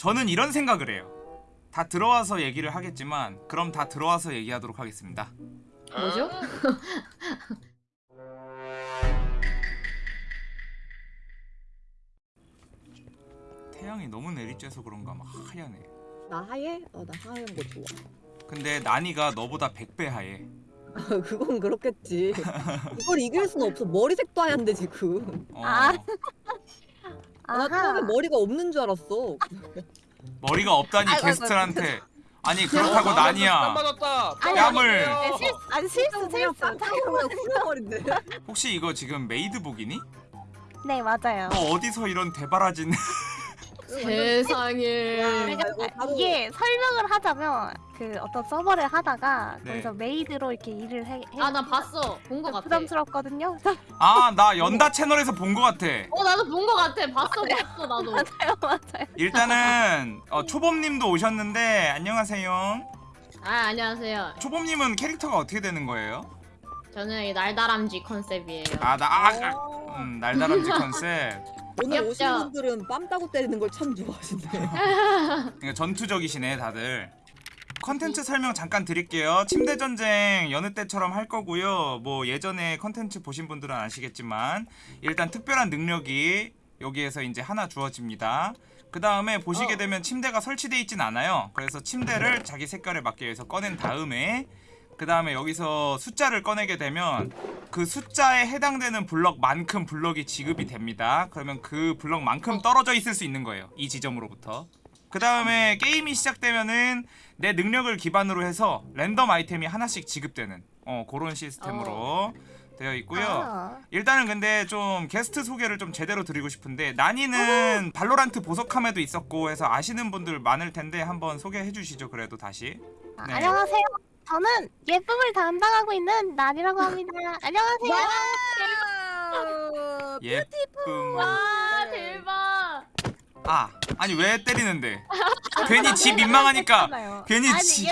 저는 이런 생각을 해요. 다 들어와서 얘기를 하겠지만 그럼 다 들어와서 얘기하도록 하겠습니다. 뭐죠? 태양이 너무 내리쬐서 그런가 막 하얘네. 나 하얘? 어, 나 하얀 거 좋아. 근데 나니가 너보다 100배 하얘. 그건 그렇겠지. 이걸 이길 수는 없어. 머리색도 하얀데 지금. 어, 아. 아, 나 처음에 머리가 없는 줄 알았어. 머리가 없다니 아이고, 게스트한테 아니 그렇다고 나니야 맞았다. 아니, 뺨을 네, 실, 아니 실수 실수. 그냥 풀어버린대. 혹시 이거 지금 메이드복이니? 네 맞아요. 어, 어디서 이런 되바라진 세상에. 이게 설명을 하자면 그 어떤 서버를 하다가 네. 거기서 메이드로 이렇게 일을 해. 해 아 나 봤어 본 거 같아 부담스럽거든요. 아 나 연다 채널에서 본것 같아 어 나도 본 거 같아 봤어 봤어 나도 맞아요 맞아요. 일단은 어, 초범님도 오셨는데 안녕하세요 아 안녕하세요 초범님은 캐릭터가 어떻게 되는 거예요? 저는 이 날다람쥐 컨셉이에요 아나 아, 아, 음, 날다람쥐 컨셉 오늘 귀엽죠? 오신 분들은 빰 따고 때리는 걸 참 좋아하시네. 그러니까 전투적이시네 다들 컨텐츠 설명 잠깐 드릴게요 침대 전쟁 여느 때처럼 할 거고요 뭐 예전에 컨텐츠 보신 분들은 아시겠지만 일단 특별한 능력이 여기에서 이제 하나 주어집니다 그 다음에 보시게 어. 되면 침대가 설치되어 있진 않아요 그래서 침대를 자기 색깔에 맞게 해서 꺼낸 다음에 그 다음에 여기서 숫자를 꺼내게 되면 그 숫자에 해당되는 블럭만큼 블럭이 지급이 됩니다. 그러면 그 블럭만큼 떨어져 있을 수 있는 거예요 이 지점으로부터. 그 다음에 게임이 시작되면은 내 능력을 기반으로 해서 랜덤 아이템이 하나씩 지급되는 어 그런 시스템으로 되어 있고요. 아, 일단은 근데 좀 게스트 소개를 좀 제대로 드리고 싶은데 나니는 발로란트 보석함에도 있었고 해서 아시는 분들 많을 텐데 한번 소개해 주시죠 그래도 다시. 아, 네. 안녕하세요. 저는 예쁨을 담당하고 있는 난이라고 합니다. 안녕하세요. 예쁨 와 대박 아 아니 왜 때리는데 괜히 지 민망하니까. 괜히 아니 지-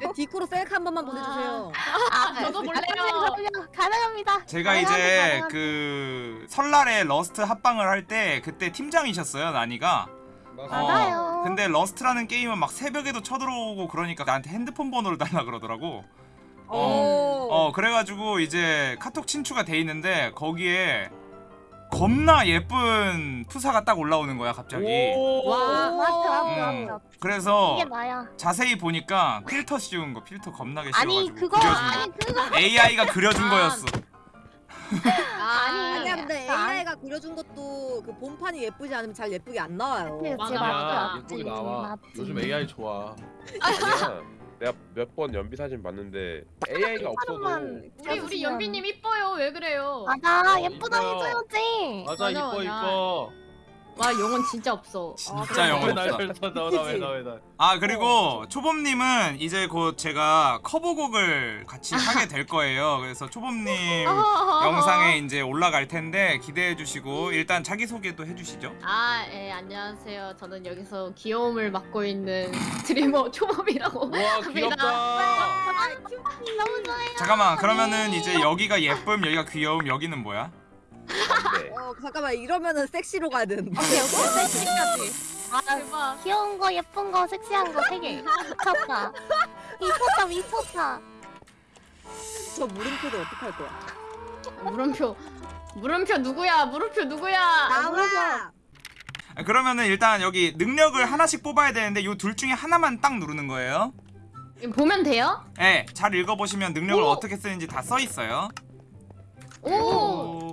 네, 디코로 셀카 한 번만 보내주세요. 아, 저도 볼래요. 가능합니다. 가능합니다. 제가 가능합니다. 이제 가능합니다. 그 설날에 러스트 합방을 할 때 그때 팀장이셨어요 나니가 어, 맞아요. 근데 러스트라는 게임은 막 새벽에도 쳐들어오고 그러니까 나한테 핸드폰 번호를 달라 그러더라고 어. 어 그래가지고 이제 카톡 친추가 돼 있는데 거기에 겁나 예쁜 프사가 딱 올라오는 거야 갑자기 와 맞죠, 음, 맞죠. 그래서. 자세히 보니까 필터 씌운 거 필터 겁나게 아니 씌워가지고 그거 그려준 아니 그거 거 AI가 그려준 아. 거였어 아니 아니야 근데 아, AI가 그려준 것도 그 본판이 예쁘지 않으면 잘 예쁘게 안 나와요. 제 맞아. 맞지, 예쁘게 나와. 맞지. 요즘 AI 좋아. 아니야. 내가 몇 번 연비 사진 봤는데 AI가 없어도 우리 우리 연비님 이뻐요 왜 그래요 맞아 어, 예쁘다 이뻐요. 해줘야지. 맞아 맞아, 이뻐 맞아. 이뻐. 와 영혼 진짜 없어 진짜 영혼 없다 왜나왜나왜나 아 그리고 초범님은 이제 곧 제가 커버곡을 같이 하게 될 거예요 그래서 초범님 영상에 이제 올라갈 텐데 기대해 주시고 일단 자기 소개도 해주시죠 아, 예, 안녕하세요. 저는 여기서 귀여움을 맡고 있는 스트리머 초범이라고. 와 귀엽다. 너무 좋아요. 잠깐만 그러면은 이제 여기가 예쁨 여기가 귀여움 여기는 뭐야? 네. 어 잠깐만 이러면은 섹시로 가야 되는데. 오케이 오케이 섹시까지. 아 대박. 귀여운 거 예쁜 거 섹시한 거 세 개. 미쳤다. 미쳤다 미쳤다. 저 물음표도 어떡할 거야? 물음표. 물음표 누구야? 물음표 누구야? 나와. 아, 그러면은 일단 여기 능력을 하나씩 뽑아야 되는데 요 둘 중에 하나만 딱 누르는 거예요 보면 돼요? 네, 잘 읽어보시면 능력을 오! 어떻게 쓰는지 다 써 있어요 오, 오.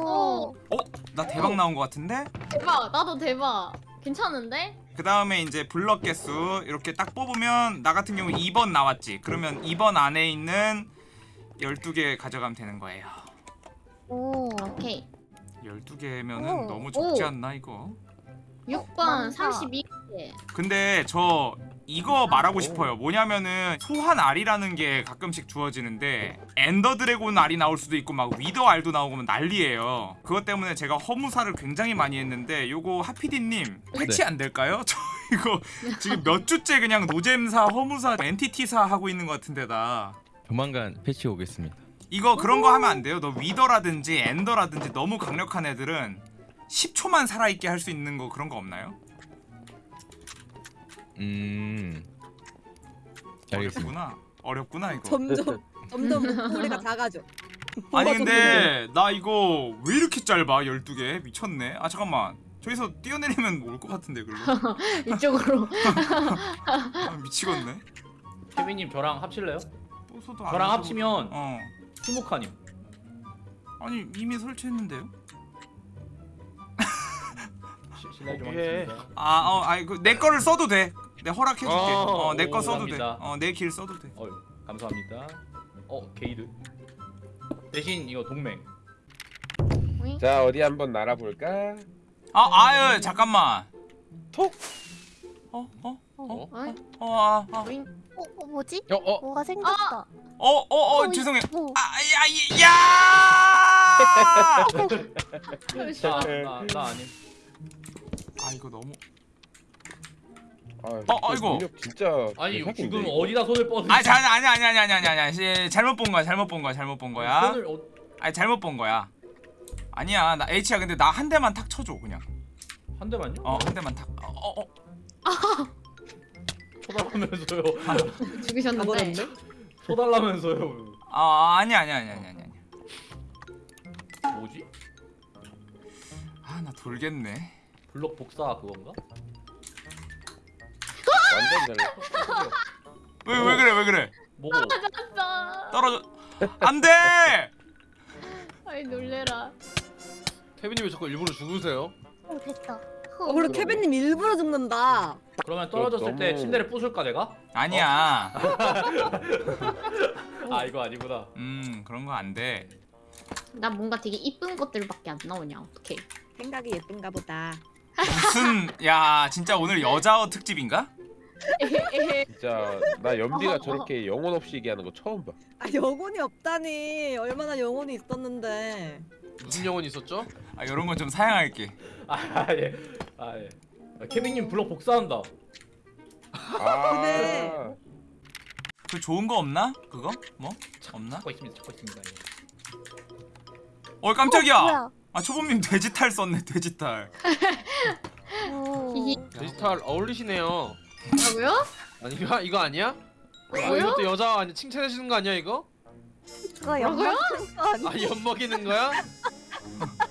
오. 어? 나 대박 나온 것 같은데? 대박. 나도 대박. 괜찮은데? 그 다음에 이제 블럭 개수 이렇게 딱 뽑으면 나 같은 경우 2번 나왔지 그러면 2번 안에 있는 12개 가져가면 되는 거예요 오. 오케이. 12개면은 오. 너무 적지 오. 않나 이거? 6번 많다. 32개. 근데 저 이거 말하고 싶어요 뭐냐면은 소환 알이라는 게 가끔씩 주어지는데 엔더 드래곤 알이 나올 수도 있고 막 위더 알도 나오고 난리예요 그것 때문에 제가 허무사를 굉장히 많이 했는데 요거 하피디님 패치 안 될까요? 저 이거 지금 몇 주째 그냥 노잼사 허무사 entity사 하고 있는 것 같은데다 조만간 패치 오겠습니다. 이거 그런 거 하면 안 돼요 너 위더라든지 엔더라든지 너무 강력한 애들은 10초만 살아있게 할 수 있는 거 그런 거 없나요? 음. 알겠습니다. 어렵구나. 어렵구나 이거. 점점 점점 목소리가 작아져. 아니 근데 나 이거 왜 이렇게 짧아? 12개 미쳤네. 아 잠깐만. 저기서 뛰어내리면 올 것 같은데 글로. 이쪽으로. 아, 미치겠네. 케빈님 저랑 합칠래요? 저랑. 합치면 어. 스모카님. 아니 이미 설치했는데요? 좀 오케이. 하겠습니다. 아, 어, 아니 그내 거를 써도 돼. 내 허락해줄게. 어, 어, 내 거 오, 써도 돼. 감사합니다. 어, 내 길 써도 돼. 어, 감사합니다. 어, 게이드. 대신 이거 동맹. 자 어디 한번 날아볼까? 아, 아유, 잠깐만. 톡. 어, 어, 어? 어, 아, 아. 오잉? 어, 어 뭐지? 어, 어. 뭐가 생겼다. 어, 어, 어, 어, 죄송해요. 뭐. 아, 야, 이- 야! 나, 나, 나 아님. 아, 이거 너무. 아, 어, 아이고. 능력 진짜 아니 대박인데, 지금 이거. 어디다 손을 뻗는? 아, 자, 아니, 아니, 아니, 아니, 아니, 아니, 아니, 잘못 본 거야, 잘못 본 거야, 잘못 본 거야. 손을 어, 아니, 잘못 본 거야. 아니야, 나 H야. 근데 나 한 대만 탁 쳐줘, 그냥. 한 대만요? 어, 한 대만 탁. 어, 어, 어. 쳐달라면서요. 가버렸네. 쳐달라면서요. 아, 아니, 아니, 아니, 아니, 아니. 뭐지? 아, 나 돌겠네. 블록 복사 그건가? 완전 잘. 왜, 왜 그래, 왜 그래? 뭐고? 나. 떨어져. 안 돼! 아이 놀래라. 케빈님 왜 자꾸 일부러 죽으세요? 어 됐다. 어, 그리고 케빈님 일부러 죽는다. 그러면 떨어졌을 때 너무- 침대를 부술까 내가? 아니야. 아 이거 아니구나. 음, 그런 거 안 돼. 나 뭔가 되게 이쁜 것들밖에 안 나오냐. 어떡해. 생각이 예쁜가 보다. 무슨 야 진짜 오늘 여자 특집인가? 진짜 나 연비가 저렇게 영혼 없이 얘기하는 거 처음 봐. 아 영혼이 없다니. 얼마나 영혼이 있었는데. 무슨 영혼이 있었죠? 아 이런 건 좀 사양할게. 아 예. 아 예. 아, 케빈님 블록 복사한다. 아. 근데- 그 좋은 거 없나? 그거? 뭐? 없나? 찾고 있습니다. 찾고 있습니다. 예. 어 깜짝이야. 어? 아 초범님 돼지탈 썼네 돼지탈. 데지털 어울리시네요. 뭐라고요? 아니 이거 이거 아니야? 이거 뭐요? 이것도 여자 아니 칭찬해 주는 거 아니야 이거? 그거 뭐라고요? 아 엿먹이는 거야?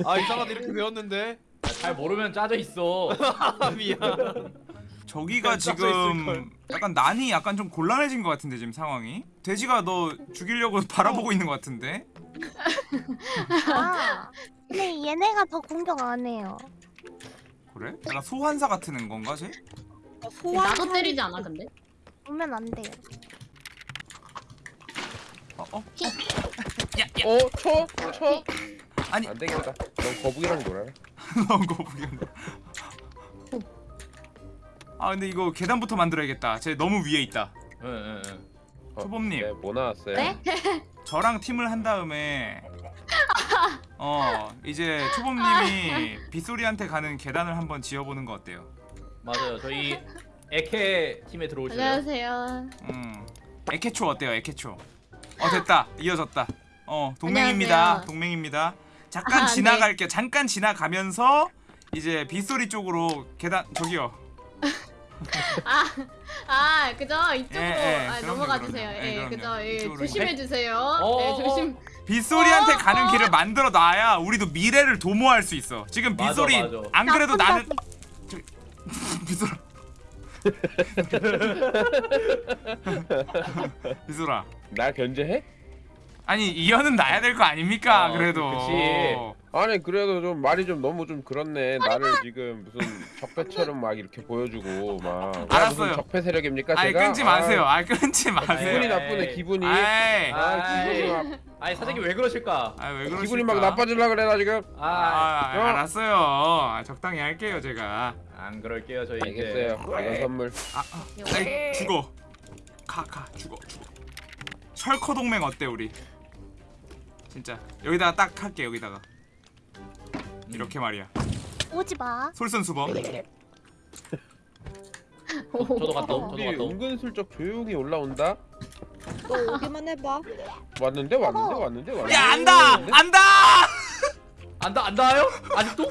아 이상하다 이렇게 배웠는데 아, 잘 모르면 짜져 있어. 아 미안 저기가 지금 있을걸. 약간 난이 약간 좀 곤란해진 것 같은데 지금 상황이. 돼지가 너 죽이려고 바라보고 있는 것 같은데. 아. 근데 얘네가 더 공격 안 해요. 그래? 약간 소환사 같은 건가 쟤? 어, 소환. 나도 때리지 않아 근데? 오면 안 돼요. 어 어? 어, 쳐, 쳐. 아니 안 되겠다. 넌 거북이랑 놀아. 너무 거북이한다. 아 근데 이거 계단부터 만들어야겠다. 쟤 너무 위에 있다. 예, 예, 예. 어, 초범님. 네, 뭐 나왔어요? 네? 저랑 팀을 한 다음에 어 이제 초범님이 빗소리한테 가는 계단을 한번 지어보는 거 어때요? 맞아요. 저희 에케 팀에 들어오실래요? 안녕하세요. 음 에케초 어때요 에케초? 어 됐다 이어졌다. 어 동맹입니다 안녕하세요. 동맹입니다. 잠깐 아, 네. 지나갈게요. 잠깐 지나가면서 이제 빗소리 쪽으로 계단 저기요. 아, 아, 그죠? 이쪽으로 예, 예, 아, 그럼요, 넘어가 그럼요. 주세요. 예, 예, 그럼요. 그죠? 예, 이쪽으로 조심해 주세요. 어, 네, 어, 조심. 빗소리한테 어, 가는 어. 길을 만들어 놔야 우리도 미래를 도모할 수 있어. 지금 맞아, 빗소리 맞아. 안 그래도 나는 빗소라. 빗소라. 나 견제해? 아니 이현은 나야 될 거 아닙니까? 어, 그래도. 그치. 아니 그래도 좀 말이 좀 너무 좀 그렇네. 나를 지금 무슨 적폐처럼 막 이렇게 보여주고 막. 나 알았어요. 무슨 적폐 세력입니까 아이 제가? 끊지 마세요. 아이 끊지 마세요. 기분이. 나쁘네 기분이. 아이. 아 기분이 막 아니 사장님 왜 그러실까? 아이 왜 그러실까? 기분이 막 나빠질라 그래 나 지금. 아, 아, 야. 알았어요. 아, 적당히 할게요 제가. 안 그럴게요 저희 알겠어요. 이건 선물. 아, 아 아이, 죽어. 가, 가, 죽어, 죽어. 철커 동맹 어때 우리? 진짜 여기다가 딱 할게 여기다가 이렇게 말이야. 오지 마. 솔선수범. 저, 저도 갔다 옴. 우리 저도 갔다 옴. 은근슬쩍 조용히 올라온다. 너 오기만 해봐. 왔는데 왔는데. 왔는데 왔는데. 야 안다, 왔는데? 안다. 안다 안 닿아요? 아직도?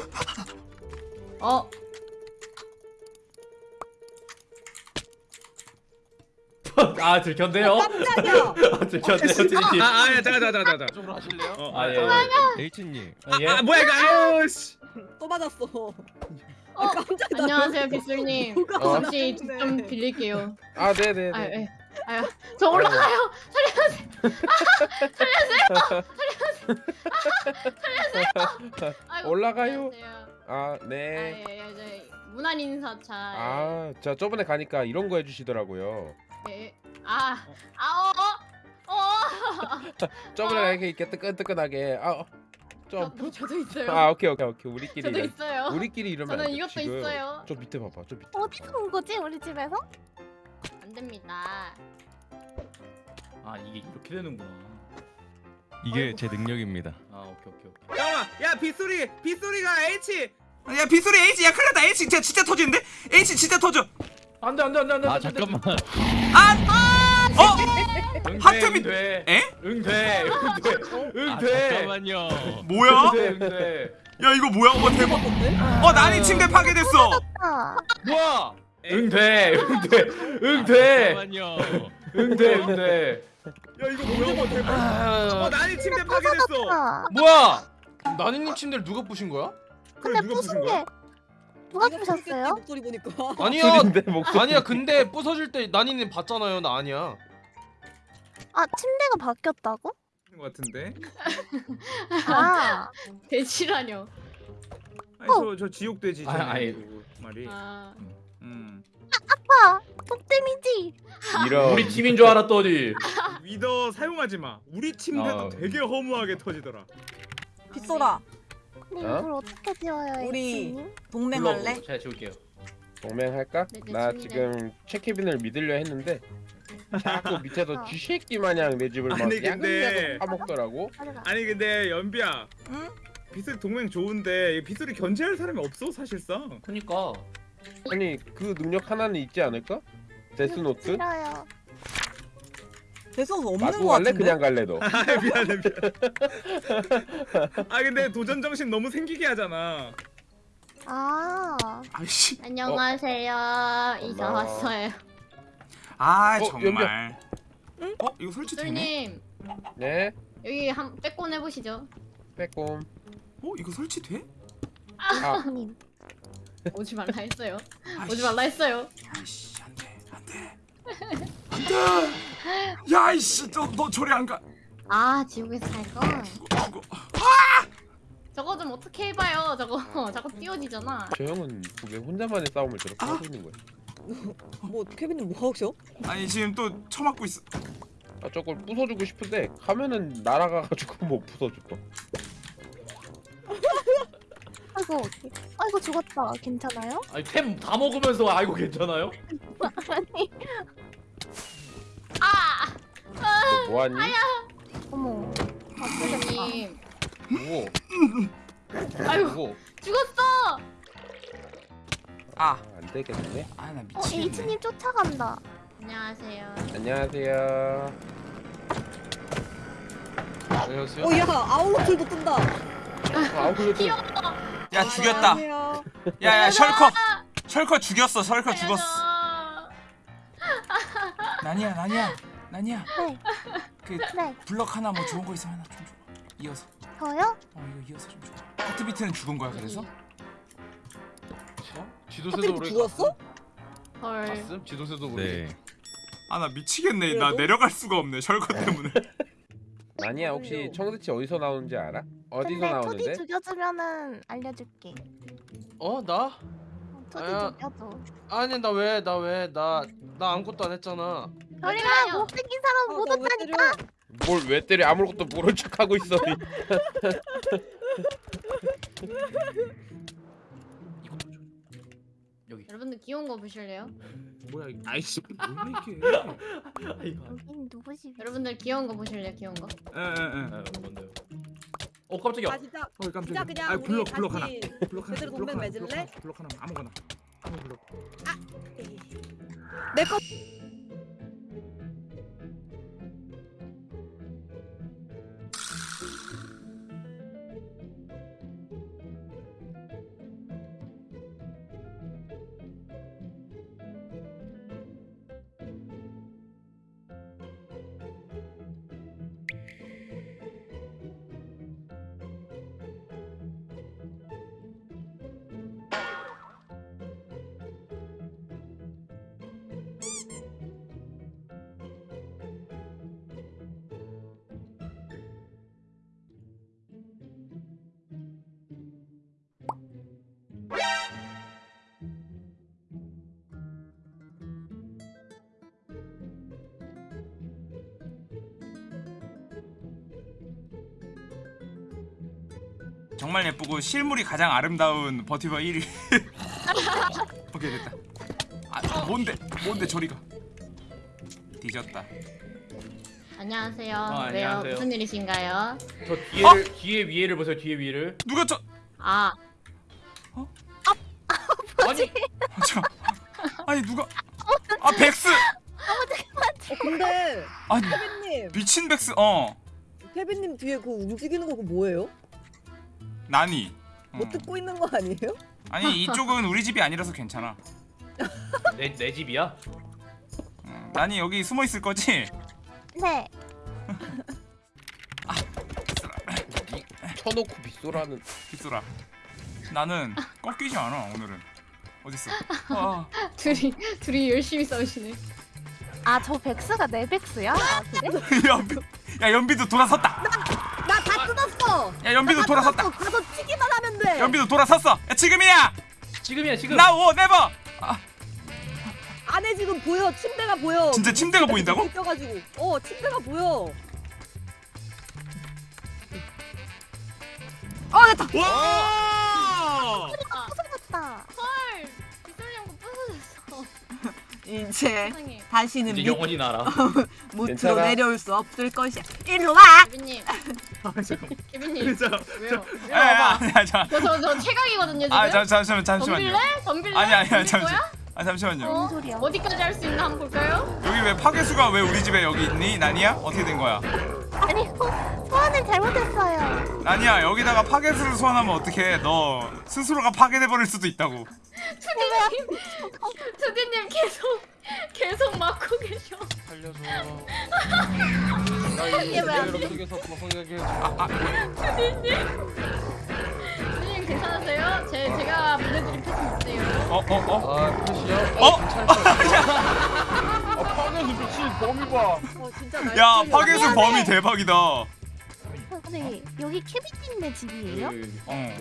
어, 아 들켰네요. 깜짝이야. 아 들켰네요 트리티. 아, 아, 잠깐, 잠깐, 잠깐, 잠깐. 쪽으로 하실래요? 어, 아 예. H님 예. 아, 뭐야 이거? 아유, 씨. 또 맞았어. 어, 아, 깜짝이야. 나 안녕하세요 기술님. 누가 어. 혹시. 좀 빌릴게요. 아 네네네. 아 예. 아유 저 올라가요. 아이고, 올라가요. 안녕하세요. 아 아, 네. 예, 예, 저희 문안 인사 차. 아, 저 저번에 가니까 이런 거 해주시더라고요. 예. 예. 아, 아, 어, 어, 어. 저번에 가니까 이렇게 뜨끈뜨끈하게. 아, 어, 좀. 저, 저도 있어요. 아, 오케이 오케이 오케이. 우리끼리 저도 이런- 있어요. 우리끼리 이러면 저는 안 돼, 이것도 지금. 있어요. 저 밑에 봐봐. 저 밑에. 어디서 온 거지 우리 집에서? 안 됩니다. 아 이게 이렇게 되는구나. 이게 제 능력입니다. 아 오케이 오케이 오케이. 잠깐만, 야 빗소리, 빗소리가 H. 야 빗소리 H 야 큰일 났다 H 진짜 진짜 터지는데? H 진짜 터져 안돼 안돼 안돼 안돼. 아 잠깐만. 어? 하트 밑- 응돼. 에? 응돼. 응돼. 아 응돼. 잠깐만요. 뭐야? 응돼 응돼. 야 이거 뭐야? 어 대박 어 난이 침대 파괴됐어 아, 뭐야? 응돼 응돼 응돼 잠깐만요. 응돼 응돼. 야 이거 뭐야? 어, 대박. 어, 난이 침대 파괴됐어. 아, 뭐야? 나니님 침대를 누가 부신 거야? 그래, 근데 누가 부신 거야? 게 누가 부셨어요? 목소리 보니까. 아니야. 둘인데 목소리. 아니야. 근데 부서질 때 나니님 봤잖아요. 나 아니야. 아 침대가 바뀌었다고? 것 같은데. 아, 대치라뇨. 아니 저저 지옥 돼지 아, 아니. 말이. 아, 음. 아빠 독데미지. 이런. 우리 팀인 줄 알았더니. 위더 사용하지 마. 우리 침대도 아. 되게 허무하게 터지더라. 빗소라. 근데 어? 이걸 어떻게 지워요, 우리-? 동맹할래? 제가 지울게요. 동맹할까? 네, 네, 나 침대. 지금 최케빈을 믿으려 했는데 자꾸 밑에서 어. 쥐새끼 마냥 내 집을 막 아니, 근데- 파먹더라고. 가져가. 아니 근데 연비야. 응? 빗소리 동맹 좋은데 이 빗소리 견제할 사람이 없어 사실상. 그니까. 아니 그 능력 하나는 있지 않을까? 데스노트? 싫어요. 대수 없는 거 갈래? 같은데. 그냥 갈래 너? 아 미안해 미안. 아 근데 도전 정신 너무 생기게 하잖아. 아, 아이씨 안녕하세요. 이사 엄마. 왔어요. 아 어, 정말 어? 이거 설치 되네? 기술님 네. 여기 한 빼꼼 해보시죠. 빼꼼. 어? 이거 설치 돼? 아 님. 오지 말라 했어요. 아이씨, 오지 말라 했어요. 아이씨 안돼 안돼 안돼 야 이씨 너, 너 저리 안 가 아 지옥에서 살 건. 죽어 저거 좀 어떻게 해봐요. 저거 자꾸 띄워지잖아. 저 형은 왜 혼자만의 싸움을 저렇게 하고 있는 거야? 뭐 케빈님 뭐 하셔? 아니 지금 또 처맞고 있어 아 저걸 부숴주고 싶은데 가면은 날아가가지고 못 부숴줘. 아이고, 아이고 죽었다. 괜찮아요? 아니 템 다 먹으면서 아이고 괜찮아요? 아니, 아, 너 뭐하니? 어머. 아, 죽겠다. 기술님. 뭐? 아이고 뭐? 죽었어. 아 아, 안 되겠네. 아 나 어, 미치겠네 H님 쫓아간다. 안녕하세요. 안녕하세요. 안녕하세요. 어, 야, 아웃로틀도 뜬다. 아 그래도 귀여워. 야 죽였다. 야야 셜커 셜커 죽였어 셜커 죽었어. 나니야 나니야 나니야 네, 그 네. 블럭 하나 뭐 좋은 거 있으면 하나 좀 줘봐 이어서 저요? 어 이거 이어서 좀 줘봐 하트 비트는 죽은 거야 그래서? 지도새도 하필 모르게 죽었어? 헐. 봤음? 지도새도 모르게. 네. 아나 미치겠네 나 그래도? 내려갈 수가 없네 셜커 때문에 아니야 혹시 청새치 어디서 나오는지 알아? 어디서 근데 나오는데? 토디 죽여주면은 알려줄게. 어 나? 어, 토디 아야. 죽여줘. 아니 나 왜 나 왜 나 나 아무것도 안 했잖아. 우리가 맞아요. 못생긴 사람 아, 못. 때려? 뭘왜 때려 아무것도 모른 척하고 있어. 여기. 여러분들 귀여운 거 보실래요? 뭐야 이거. 아이씨 뭐 이게. 아이고. 여긴 누구 집이야? 여러분들 귀여운 거 보실래요? 귀여운 거? 에에에. 아, 뭔데요? 어 깜짝이야. 아 진짜 어 진짜 깜짝이야. 그냥 아 우리 블럭 블럭 하나. 블럭 하나. 제대로 블럭 동맹 하나. 맺을래? 블럭 하나. 블럭 하나 아무거나. 아무 블럭. 내거 정말 예쁘고 실물이 가장 아름다운 버튜버 1위 오케이 됐다 아 뭔데 뭔데 저리가 뒤졌다 안녕하세요. 어, 왜요? 안녕하세요. 무슨 일이신가요? 저 뒤에를 뒤에 위에를 보세요. 뒤에 위를. 누가 저 아, 아니 아, 저 아니 누가 아 백스 어, 근데 아니 케빈님, 미친 백스 어 케빈님 뒤에 그 움직이는 거 그거 뭐예요? 나니 어. 뭐 듣고 있는 거 아니에요? 아니 이쪽은 우리 집이 아니라서 괜찮아 내 내 집이야? 어, 나니 여기 숨어 있을 거지 네. 쳐놓고 빗소라는 빗소라 나는 꺾이지 않아 오늘은 어딨어 아, 둘이 둘이 열심히 싸우시네. 아 저 백스가 내 백스야? 아 그래? 연비 야 연비도 돌아섰다. 야 연비도 다 돌아섰다. 가서 치기만 하면 돼. 연비도 돌아섰어 야 지금이야 지금이야 지금. 나오 네버 안에 지금 보여. 침대가 보여. 진짜 침대가 보인다고? 껴가지고. 어, 침대가 보여. 어, 됐다. 와 부서졌다. 헐, 부서졌어. 이제 세상에. 다시는 이제 영원히 날아. 괜찮아. 내려올 수 없을 것이야. 일로 와. 케빈님, 아, 케빈님 자, 왜요? 야, 와봐. 야, 자, 저저 저 최강이거든요 지금. 아, 잠, 잠시만, 덤빌래? 잠시만요. 덤빌래? 아니, 아니, 덤빌 잠시, 거야? 아, 잠시만요. 어? 뭔 소리야? 어 디까지 할 수 있나 한번 볼까요? 여기 왜 파괴수가 왜 우리 집에 여기 있니? 나니야? 어떻게 된 거야? 아니 소- 소환을 잘못했어요. 나니야, 여기다가 파괴수를 소환하면 어떡해? 너 스스로가 파괴돼 버릴 수도 있다고. 투디님, 투디님 계속 계속 막고 계셔. 살려줘. 나이 속에서 벗어나게 해줘. 아, 투디님 괜찮으세요? 제 제가 보내드린 패스 있어요. 어, 어, 어? 아, 끝이요? 어? 아 파괴수 미친 범위 봐 어, 진짜 야. 파괴수 범위 대박이다. 근데 여기 케빈님네 집이에요? 어.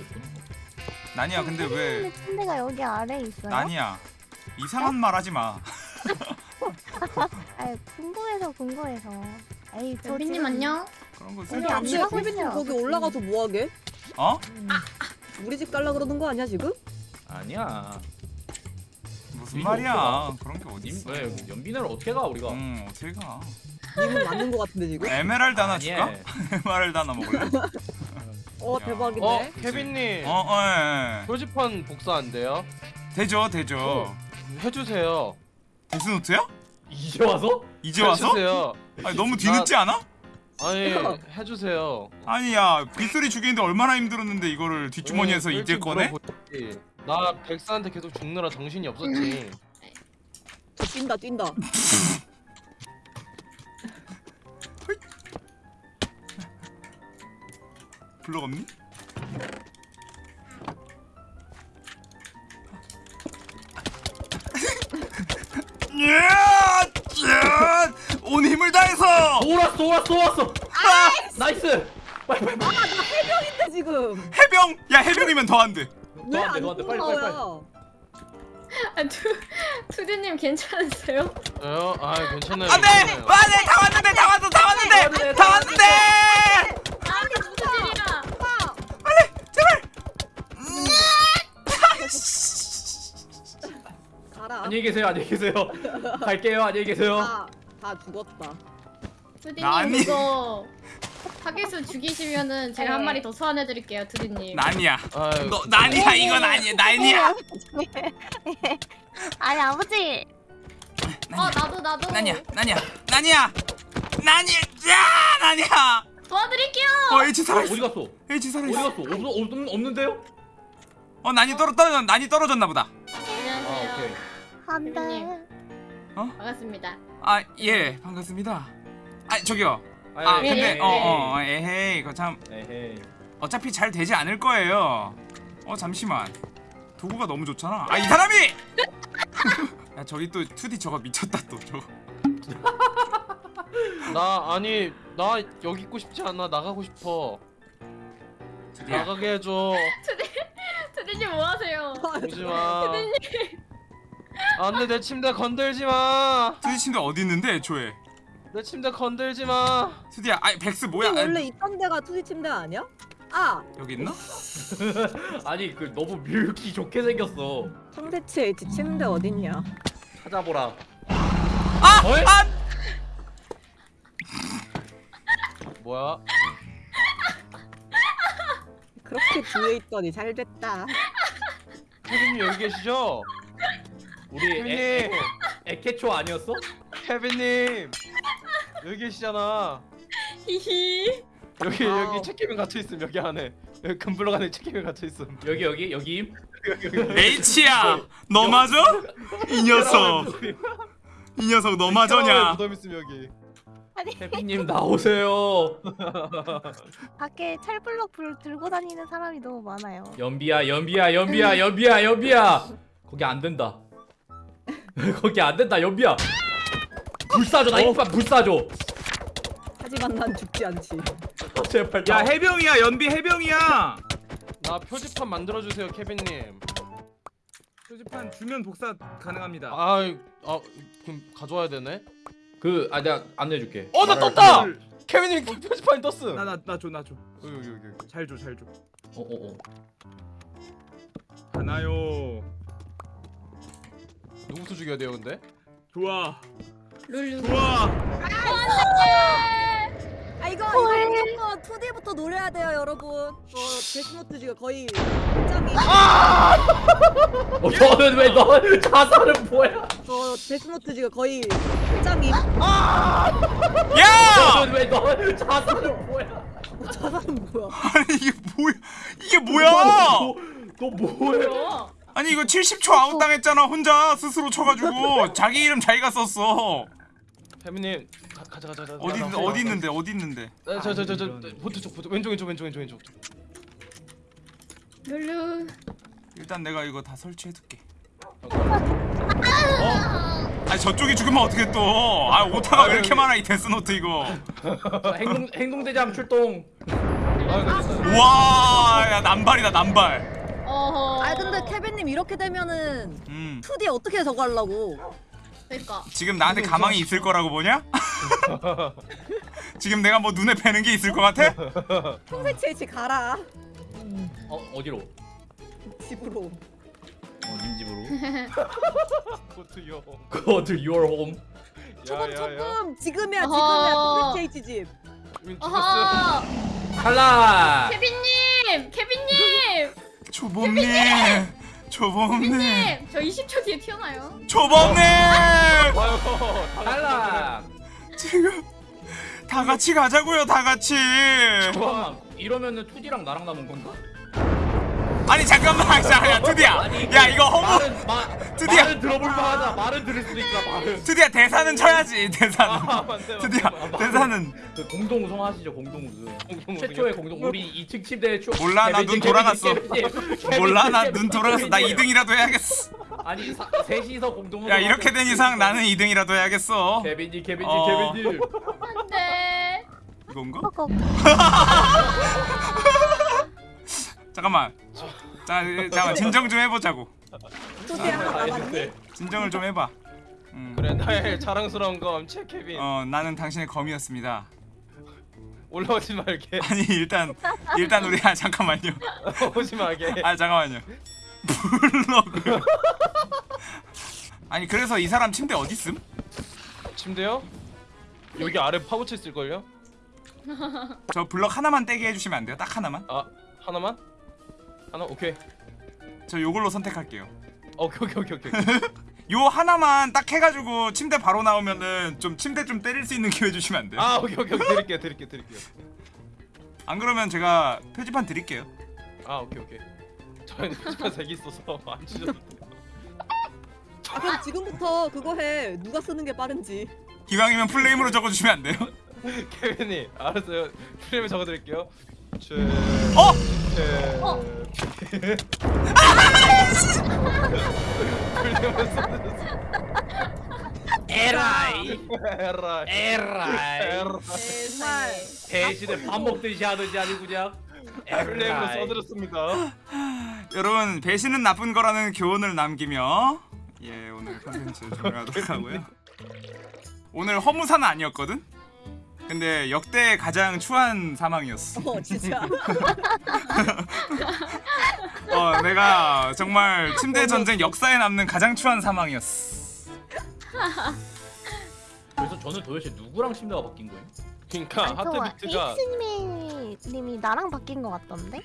나니야, 근데 왜 침대가 여기 아래에 있어요? 나니야? 이상한 말 하지 마. 아 궁금해서 궁금해서. 에이 저 연비님 지금- 안녕. 그런 거 우리 케빈님 있어요. 거기 올라가서 뭐 하게? 어? 우리 집 갈라 그러는 거 아니야 지금? 아니야. 무슨 이거 말이야? 어떡하? 그런 게 어디 님, 있어? 왜 연비나를 어떻게 가 우리가? 응, 어떻게 가? 님은 맞는 거 같은데 지금? 에메랄드 하나 아니, 줄까? 에메랄드 하나 먹을래? 어 야. 대박이네. 어, 케빈님. 어, 어, 예, 예. 표지판 복사 안 돼요? 되죠, 되죠. 해주세요. 데스노트야? 이제 와서? 이제 와서? 해주세요. 아니, 너무 뒤늦지 않아? 아니 해주세요. 아니 야, 빗소리 죽이는데 얼마나 힘들었는데 이거를 뒷주머니에서 왜 이제 꺼내? 물어보지? 나 백사한테 계속 죽느라 정신이 없었지. 저 뛴다 뛴다. 없니? 온 힘을 다해서 돌았어 돌았어 돌았어. 아! nice. 빨리 빨리 빨리. 근데 지금 해병! 야 해병이면 더 안 돼. 너한테 왜안 빨리 빨리 빨리. 아, 투 투디님 괜찮으세요? 어, 아 괜찮아요. 안돼! 괜찮아요. 안돼! 다 왔는데 다 왔어 다 왔는데 다 왔는데! 안녕히 계세요 안녕히 계세요. 갈게요 안녕히 계세요. 다, 다 죽었다. 아니. 그거 파괴수 죽이시면은 제가 한 네. 마리 더 소환해드릴게요, 투디님. 난이야. 아유, 너 난이야 이건 아니야 난이야. 아니 아버지 어 나도 나도. 난이야 난이야 난이야 난이야 야 난이야. 도와드릴게요. 어 H 어, 살아 어디. 갔어? H 살아 어디. 갔어? 없, 없, 없는데요? 어 난이 떨어 떨어졌 난이 떨어졌나 보다. 안녕하세요. 아 오케이. 안돼. 케빈님. 반갑습니다. 아 예 반갑습니다. 아 저기요. 아, 아 예, 근데 예, 어어 어, 에헤이 그거 참 에헤이. 어차피 잘 되지 않을 거예요. 어 잠시만. 도구가 너무 좋잖아. 아 이 사람이! 야 저기 또 2D 저거 미쳤다 또 저거. 나 아니 나 여기 있고 싶지 않아. 나가고 싶어. 야, 나가게 해줘. 투디님 뭐 하세요? 오지 마. 안돼 내 침대 건들지 마. 2D 침대 어디 있는데 애초에? 내 침대 건들지 마. 2D야, 아니 백스 뭐야? 원래 아니, 있던 데가 투지 침대 아니야? 아 여기 있나? 아니 그 너무 밀기 좋게 생겼어. 상대치 H 침대 어딨냐? 찾아보라. 아! 어이? 아! 뭐야? 그렇게 뒤에 있더니 잘 됐다. 케빈님 여기 계시죠? 우리 애, 케빈님, 에케초 아니었어? 케빈님 여기 계시잖아. 히히. 여기 wow. 여기 책임이 갇혀 있음 여기 안에. 여기 금블럭 안에 책임이 갇혀 있음. 여기 여기 여기. H야 너 맞아? 이 녀석 이 녀석 너 맞아냐 무덤 있음 여기. 아니 케빈님 나오세요. 밖에 철블럭 불 들고 다니는 사람이 너무 많아요. 연비야 연비야 연비야 연비야 연비야. 거기 안 된다. 거기 안 된다 연비야. 불 쏴줘 나 이빨 불 쏴줘. 하지만 난 죽지 않지. 제발. 야 나- 해병이야 연비 해병이야. 나 표지판 만들어 주세요 케빈님. 표지판 주면 복사 가능합니다. 아, 아 그럼 가져와야 되네. 그, 아, 내가 안내해줄게. 어나 아, 떴다. 그- 케빈님 표지판이 떴음. 나나나줘나 줘. 여기 여기 여기. 여기. 잘 줘 잘 줘. 어, 어, 어. 가나요. 누구부터 죽여야 돼요 근데? 좋아 룰루. 좋아. 아 이거 이거 무조건 2D부터 노려야 돼요 여러분. 어 데스노트 지금 거의 짱이. 어, 너는 왜, 너 자살은 뭐야? 저 데스노트 지금 거의 짱이. 야! 너는 왜, 너 자살은 뭐야? 어, 자살은 뭐야? 아니 이게 뭐야 이게 뭐야 너, 너 뭐야? 아니 이거 70초 아웃 당했잖아 혼자 스스로 쳐가지고 자기 이름 자기가 썼어 가, 가자 가자 가자. 어디 있- 어디 있는데 어디 있는데 저 저 저 저 보트 쪽 보트 왼쪽 왼쪽 왼쪽 왼쪽 왼쪽. 룰루. 일단 내가 이거 다 설치해둘게 어? 아니 저쪽이 죽으면 어떻게 또 아 오타가 왜 이렇게 많아 이 데스노트 이거 자, 행동, 행동대장 출동. 아. 우와 야 남발이다 남발 어허. 아 근데 케빈님 이렇게 되면은 음 2D 어떻게 저거 하려고? 그러니까. 지금 나한테 가망이 있을 거라고 보냐? 지금 내가 뭐 눈에 뵈는 게 있을 것 같아? 상대치 H 가라. 어, 어디로? 집으로. 어, 님 집으로. 보트요. Go to your home. 조금. 조금 지금이야. 지금이야 상대치 H 집. 죽었어. 어허. 탈락! 케빈님, 케빈님, 조범님 조범님. 저 20초 뒤에 튀어나요. 조범님. 탈락! 지금 다 같이 가자고요 다 같이 잠깐만, 이러면은 2D랑 나랑 남은 건가? 아니 잠깐만 야 투디야 야 이거 허무 드디어. 말은 들어볼 만하다. 말은 들을 수도 있다, 말은. 투디야 대사는 쳐야지 대사는 아 맞네. 투디야 대사는 그 공동 우승 하시죠, 공동 우승. 최초의 공동 우리 2층 침대 초 몰라, 나눈 개빈님, 돌아갔어. 몰라 나 눈 돌아가서 나 개빈님. 2등이라도 해야겠어 아니 사, 셋이서 공동 우승 야 이렇게 된 이상 나는 2등이라도 해야겠어 개빈님 개빈님 어. 개빈님 안돼. 이건가? 잠깐만 자 잠깐 진정 좀 해보자고 2D 하나 남았니? 진정을 좀 해봐 음. 그래 나의 자랑스러운 검체 케빈. 어 나는 당신의 검이었습니다 올라오지 말게. 아니 일단 일단 우리 아 잠깐만요 오지 말게. 아 잠깐만요 블럭을 아니 그래서 이 사람 침대 어디 있음? 침대요? 여기 아래 파고쳐 있을 걸요? 저 블럭 하나만 떼게 해주시면 안 돼요? 딱 하나만? 아 하나만? 하나 오케이. 저 요걸로 선택할게요 오케이 오케이 오케이 오케이. 요 하나만 딱 해가지고 침대 바로 나오면은 좀 침대 좀 때릴 수 있는 기회 주시면 안 돼요? 아 오케이 오케이 오케이 드릴게요 드릴게요 드릴게요. 안 그러면 제가 표지판 드릴게요 아 오케이 오케이. 저희는 표지판 색이 있어서 안 돼요. 아 그럼 지금부터 그거 해. 누가 쓰는 게 빠른지. 기왕이면 플레임으로 적어주시면 안 돼요? 케빈이 알았어요. 프레임에 적어드릴게요. 최. 어? 최. 어? 에라이 에라이. 에라이. 정말 배신을 밥 먹듯이 하듯이 아니 그냥 에라이 써드렸습니다. 여러분 배신은 나쁜 거라는 교훈을 남기며 예 오늘 컨텐츠 종료하도록 하고요 오늘 허무사는 아니었거든? 근데 역대 가장 추한 사망이었어. 어 진짜. 어, 내가 정말 침대 전쟁 역사에 남는 가장 추한 사망이었어. 그래서 저는 도대체 누구랑 침대가 바뀐 거예요? 그러니까 하트비트가 님이 나랑 바뀐 것 같던데?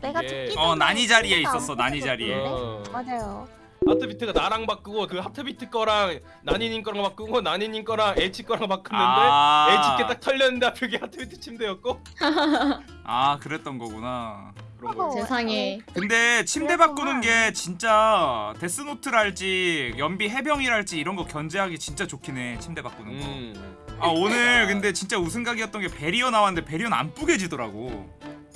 내가 이게- 죽기 어, 전에 난이 자리에 침대가 안 있었어, 난이 자리에. 어. 맞아요. 하트 비트가 나랑 바꾸고 그 하트 비트 거랑 나니님 거랑 바꾸고 나니님 거랑 H 거랑 바꿨는데 아, H 게딱 털렸는데 앞에 게 하트 비트 침대였고 아, 그랬던 거구나. 그런 거. 어, 세상에 근데 침대. 바꾸는 게 진짜 데스노트랄지 연비 해병이랄지 이런 거 견제하기 진짜 좋긴 해. 침대 바꾸는 거. 음 아 오늘 근데 진짜 우승각이었던 게 베리어 나왔는데 베리어는 안 뿌개지더라고.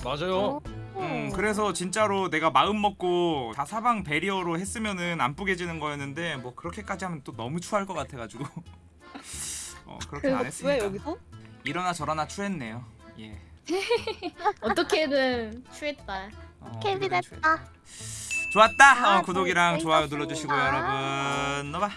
맞아요. 음 그래서 진짜로 내가 마음 먹고 다 사방 베리어로 했으면은 안 뿌개지는 거였는데 뭐 그렇게까지 하면 또 너무 추할 것 같아가지고 어 그렇게 안왜 했습니다. 여기서? 이러나 저러나 추했네요. 예. 어떻게든 취했다. 어, 추했- 됐다. 좋았다. 아, 어, 구독이랑 잘 좋아요. 눌러주시고요 여러분. 너봐.